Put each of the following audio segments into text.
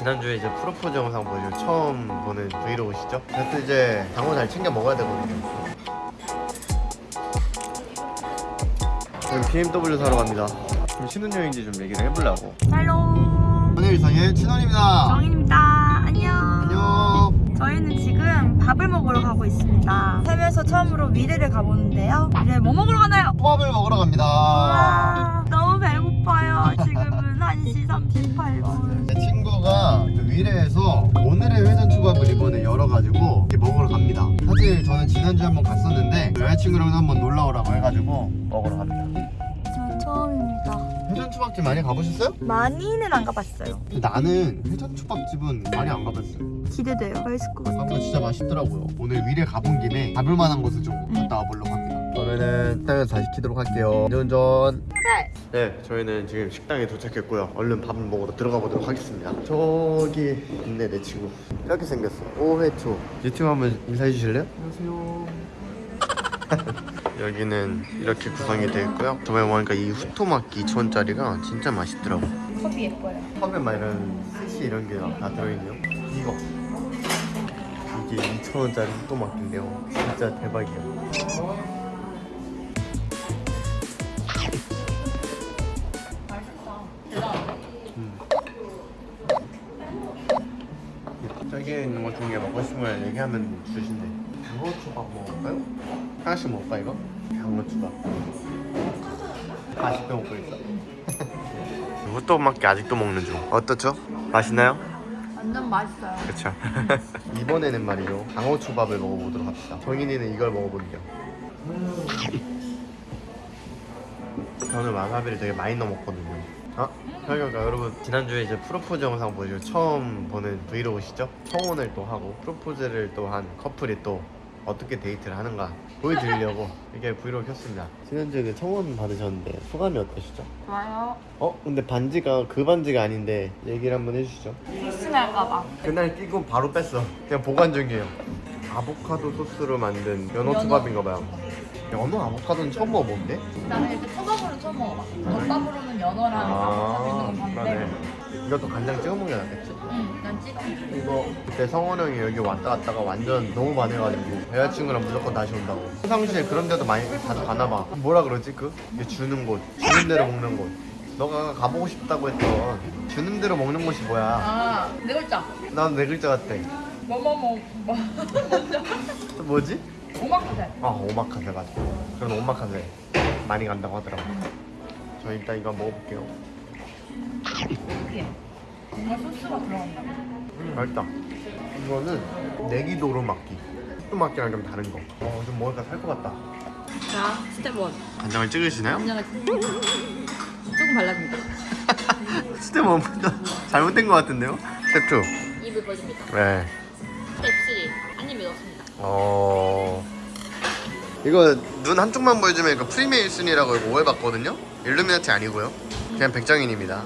지난주에 이제 프로포즈 영상 보시고 처음 보는 브이로그시죠? 그래서 이제 당호 잘 챙겨 먹어야 되거든요. 지금 BMW 사러 갑니다. 지금 신혼여행지 좀 얘기를 해보려고. 샬롬 오늘 일상의 친원입니다. 정인입니다 안녕 안녕. 저희는 지금 밥을 먹으러 가고 있습니다 살면서 처음으로 미래를 가보는데요 미래 뭐 먹으러 가나요? 호밥을 먹으러 갑니다. 와 너무 배고파요 지금은 1시 38분 제 친구가 그 위례에서 오늘의 회전 초밥을 이번에 열어가지고 이렇게 먹으러 갑니다. 사실 저는 지난주에 한번 갔었는데 여자친구랑 한번 놀러 오라고 해가지고 먹으러 갑니다. 저 처음입니다 회전 초밥집 많이 가보셨어요? 많이는 안 가봤어요 나는 회전 초밥집은 많이 안 가봤어요. 기대돼요 맛있을 것 같아요 진짜 맛있더라고요. 오늘 위례 가본 김에 가볼 만한 곳을 좀 갔다 와보려고 합니다. 그러면은 식당에서 다시 키도록 할게요. 운전. 네 네, 저희는 지금 식당에 도착했고요. 얼른 밥을 먹으러 들어가 보도록 하겠습니다. 저기 있네 내 친구. 이렇게 생겼어. 오회초. 유튜브 한번 인사해 주실래요? 안녕하세요. 여기는 이렇게 구성이 되어 있고요. 저번에 보니까 이 후토마키 2,000원짜리가 진짜 맛있더라고. 컵이 예뻐요 컵에 막 이런 스시 이런 게다 들어있네요. 이거. 이게 2,000원짜리 후토마키인데요. 진짜 대박이에요. 저기에 있는 것 중에 먹고 싶은 거 얘기하면 주신대. 장어초밥 먹을까요? 하나씩 먹을까 이거? 장어초밥. 아직도 먹고 있어. 후토마키 아직도 먹는 중. 어떻죠? 맛있나요? 완전 맛있어요 그쵸. 이번에는 말이죠. 장어초밥을 먹어보도록 합시다. 정인이는 이걸 먹어볼게요. 저는 와사비를 되게 많이 넣어 먹거든요. 아, 그러니까 여러분 지난주에 이제 프로포즈 영상 보시고 처음 보는 브이로그시죠? 청혼을 또 하고 프로포즈를 또 한 커플이 또 어떻게 데이트를 하는가 보여드리려고 이렇게 브이로그 켰습니다. 지난주에 그 청혼 받으셨는데 소감이 어떠시죠? 좋아요 어? 근데 반지가 그 반지가 아닌데 얘기를 한번 해주시죠. 실수할까봐 그날 끼고 바로 뺐어. 그냥 보관 중이에요. 아보카도 소스로 만든 연어 연어. 초밥인가 봐요. 연어 아보카도는 처음 먹어본데? 나는 이렇게 초밥으로 처음 먹어봐. 덮밥으로는 연어랑 아, 있는 건 봤는데. 이것도 간장 찍어 먹는 게 낫겠지? 응, 난 찍어. 이거 그때 성원 형이 여기 왔다 갔다가 완전 너무 반해가지고 여자친구랑 무조건 다시 온다고. 평상시에 그런 데도 많이 자주 가나 봐. 뭐라 그러지 그? 이게 주는 곳, 주는 대로 먹는 곳. 너가 가보고 싶다고 했던 주는 대로 먹는 곳이 뭐야? 아, 네 글자. 난 네 글자 같아. 뭐뭐뭐 뭐. 또 뭐지? 오마카세. 아 오마카세 맞아 그런 오마카세 많이 간다고 하더라고 저 일단 이거 먹어볼게요 뭔가 소스가 들어간다. 음, 맛있다 이거는 네기도로 마끼 도로 마끼랑 좀 다른 거 어 좀 먹으니까 살 것 같다 자, 스텝 1. 간장을 찍으시나요? 간장을 조금 발라줍니다. 스텝 1부터 잘못된 것 같은데요? 스텝 2 입을 벌립니다. 네. 스텝 3. 한 입에 넣습니다. 어... 이거 눈 한쪽만 보여주면 이거 프리메이슨이라고 이거 오해받거든요? 일루미나티 아니고요 그냥 백정인입니다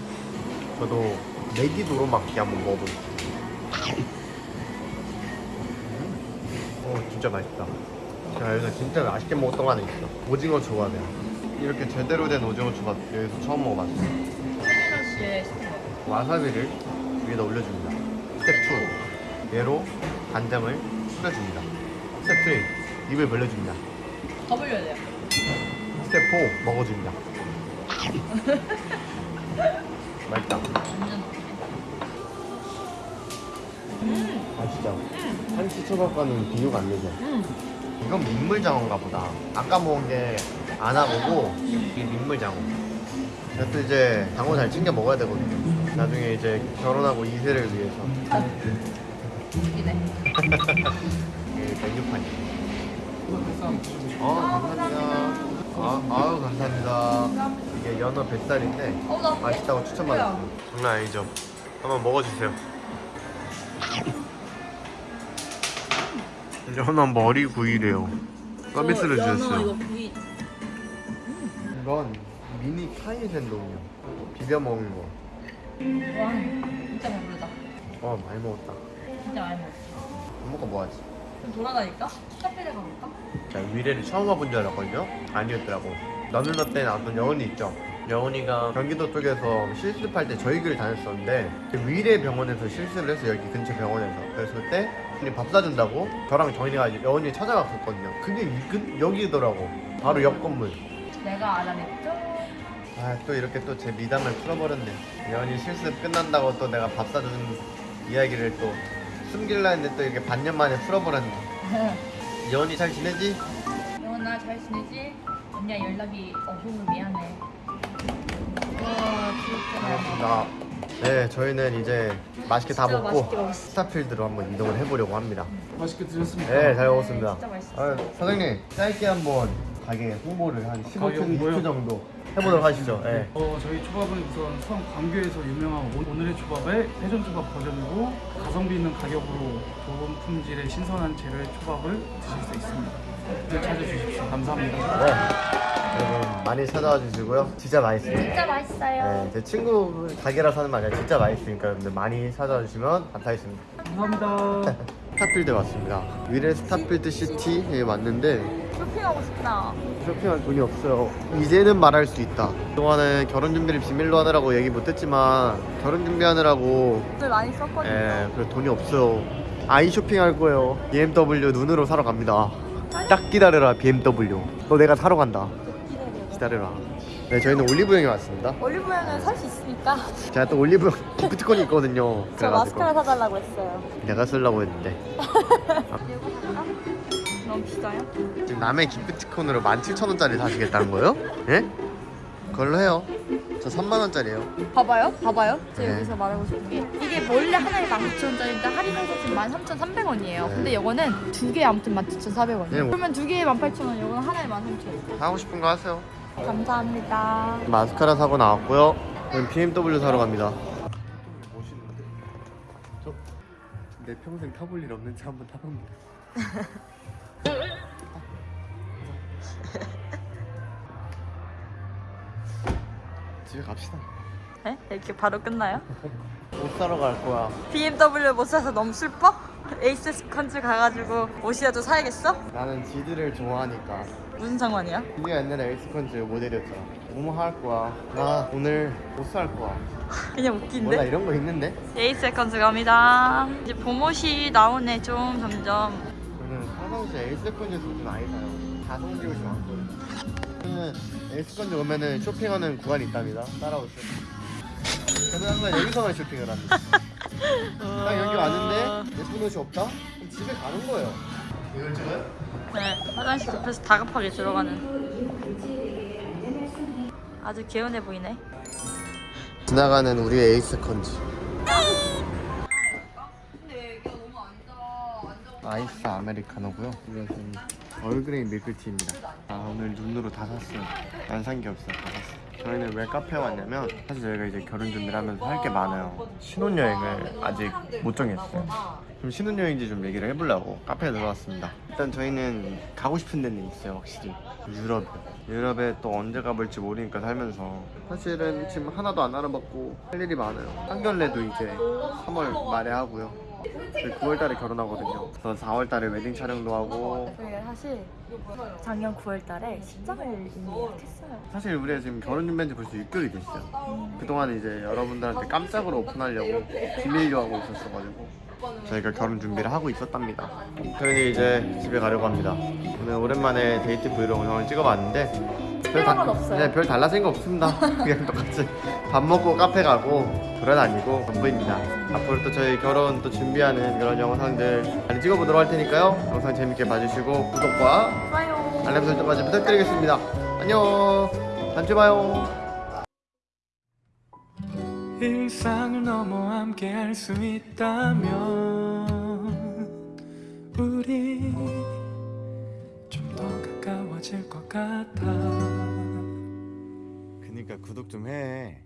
저도 네기도로 마끼 한번 먹어볼게요 어 진짜 맛있다 제가 여기서 진짜 맛있게 먹었던 거 하나 있어 오징어 초밥이야 이렇게 제대로 된 오징어 초밥 여기서 처음 먹어봤어요. 와사비를 위에다 올려줍니다. 스텝 2. 얘로 간장을 뿌려줍니다. 스텝 3. 입을 벌려줍니다. 더 벌려야 돼요. 스텝 4. 먹어줍니다. 맛있다. 맛있죠? 한치 초밥과는 비교가 안 되죠? 음. 이건 민물장어인가 보다. 아까 먹은 게 아나고고 이게 민물장어. 그래서 이제 장어 잘 챙겨 먹어야 되거든요. 나중에 이제 결혼하고 2세를 위해서. 이네. 이게 메뉴판이에요. 아, 감사합니다. 아, 아유, 감사합니다. 이게 연어 뱃살인데 어, 나 맛있다고 추천받았어요. 장난 아니죠? 한번 먹어주세요. 연어 머리 구이래요. 서비스를 어, 주셨어요. 이거 구이. 이건 미니 카이센동이요. 비벼 먹은 거. 와, 진짜 배부르다. 어, 많이 먹었다. 진짜 많이 먹었어. 밥 먹고 뭐 하지? 좀 돌아다닐까? 카페를 가볼까? 자, 위례를 처음 와본 줄 알았거든요? 아니었더라고. 너는 어때 나왔던 여운이 있죠? 여운이가 경기도 쪽에서 실습할 때 저희 교를 다녔었는데 그 위례 병원에서 실습을 했어 여기 근처 병원에서 그래서 그때 우리 밥 사준다고 저랑 정인이가 여운이 찾아갔었거든요 그게 이 근, 여기더라고 바로 옆 건물 내가 알아냈죠? 아 또 이렇게 또 제 미담을 풀어버렸네 여운이 실습 끝난다고 또 내가 밥 사주는 이야기를 또 숨길라 했는데 또 이렇게 반년 만에 풀어버렸네 여운이 잘 지내지? 영원아 잘 지내지? 언니야 연락이 없어서 미안해. 와 진짜. 반갑습니다. 네, 저희는 이제 맛있게 다 먹고 맛있게. 스타필드로 한번 이동을 해보려고 합니다. 맛있게 드셨습니까? 네, 잘 먹었습니다. 진짜 맛있어. 아, 사장님, 짧게 한번 가게 홍보를 한 15초, 가게 홍보요? 20초 정도 해보도록 하시죠. 네. 어, 저희 초밥은 우선 수원 광교에서 유명한 오- 오늘의 초밥의 회전 초밥 버전이고 가성비 있는 가격으로 좋은 품질의 신선한 재료의 초밥을 드실 수 있습니다. 늘 찾아주십시오. 감사합니다. 네. 여러분 많이 찾아와 주시고요. 진짜 맛있습니다. 진짜 맛있어요. 네, 제 친구 가게라서 하는 말 아니라 진짜 맛있으니까 여러분들 많이 찾아와 주시면 감사하겠습니다. 감사합니다. 스타필드 왔습니다. 위례 스타필드 시티에 왔는데 쇼핑하고 싶다. 쇼핑할 돈이 없어요. 이제는 말할 수 있다. 그동안에 결혼 준비를 비밀로 하느라고 얘기 못했지만 결혼 준비하느라고 돈 많이 썼거든요. 예, 그래 돈이 없어요. 아이 쇼핑할 거예요. BMW 눈으로 사러 갑니다. 딱 기다려라 BMW. 너 내가 사러 간다. 기다려라. 네, 저희는 올리브영에 왔습니다. 올리브영은 살 수 있으니까 제가 또 올리브영 기프티콘이 있거든요. 저 그래가지고 마스카라 사달라고 했어요. 내가 쓰려고 했는데 너무 비싸요? 지금 남의 기프티콘으로 17,000원짜리 사시겠다는 거예요? 예? 그걸로 해요. 저 3만 원짜리예요. 봐봐요, 봐봐요. 제가 네. 여기서 말하고 싶은 게 이게 원래 하나에 19,000원짜리인데 할인해서 지금 13,300원이에요. 네. 근데 이거는 두 개에 아무튼 17,400원이에요. 네, 뭐- 그러면 두 개에 18,000원, 이거는 하나에 13,000원. 하고 싶은 거 하세요. 감사합니다. 마스카라 사고 나왔고요. 저는 BMW 사러 갑니다. 내 평생 타볼 일 없는 차 한번 타봅니다. 집에 갑시다. 네? 이렇게 바로 끝나요? 옷 사러 갈 거야. BMW 못 사서 너무 슬퍼? 에잇세컨즈 가가지고 옷이라도 사야겠어? 나는 지디를 좋아하니까. 무슨 상관이야? 지디가 옛날에 에잇세컨즈 모델이었잖아. 뭐뭐 할 거야. 나 오늘 옷 살 거야. 그냥 몰라 웃긴데? 이런 거 있는데? 에잇세컨즈 갑니다. 이제 봄옷이 나오네 좀 점점. 저는 평상시에 에잇세컨즈에서 좀 많이 사요. 가성비 옷이 많거든요. 저는 에잇세컨즈 오면은 쇼핑하는 구간이 있답니다. 따라오세요. 저는 항상 여기서만 쇼핑을 합니다. 딱 여기 왔는데 예쁜 옷이 없다? 그럼 집에 가는 거예요. 이걸 찍어요? 네, 화장실 옆에서 다급하게 들어가는. 아주 개운해 보이네. 지나가는 우리의 에이스컨즈. 아이스 아메리카노고요. 이것은 얼그레이 밀크티입니다. 아 오늘 눈으로 다 샀어요. 안 산 게 없어요. 다 샀어요. 저희는 왜 카페에 왔냐면 사실 저희가 이제 결혼 준비를 하면서 할 게 많아요. 신혼여행을 아직 못 정했어요. 그럼 신혼여행지 좀 얘기를 해보려고 카페에 들어왔습니다. 일단 저희는 가고 싶은 데는 있어요, 확실히. 유럽. 유럽에 또 언제 가볼지 모르니까 살면서 사실은 지금 하나도 안 알아봤고 할 일이 많아요. 상견례도 이제 3월 말에 하고요. 저희 9월달에 결혼하거든요. 그래서 4월달에 웨딩 촬영도 하고 저희가 사실 작년 9월달에 식장을 이미 예약했어요. 사실 우리가 지금 결혼 준비한 지 벌써 6개월이 됐어요. 그동안 이제 여러분들한테 깜짝으로 오픈하려고 비밀로 하고 있었어가지고 저희가 결혼 준비를 하고 있었답니다. 저희는 이제 집에 가려고 합니다. 오늘 오랜만에 데이트 브이로그 영상을 찍어봤는데 별, 건 없어요. 네, 별 달라진 거 없습니다. 그냥 똑같이 밥 먹고 카페 가고 돌아다니고 전부입니다. 앞으로 또 저희 결혼 또 준비하는 그런 영상들 많이 찍어보도록 할 테니까요. 영상 재밌게 봐주시고 구독과 좋아요. 알람 설정까지 부탁드리겠습니다. 안녕. 다음 주에 봐요. 일상을 넘어 함께 할 수 있다면 우리 가까워질 것 같아 그니까 구독 좀 해.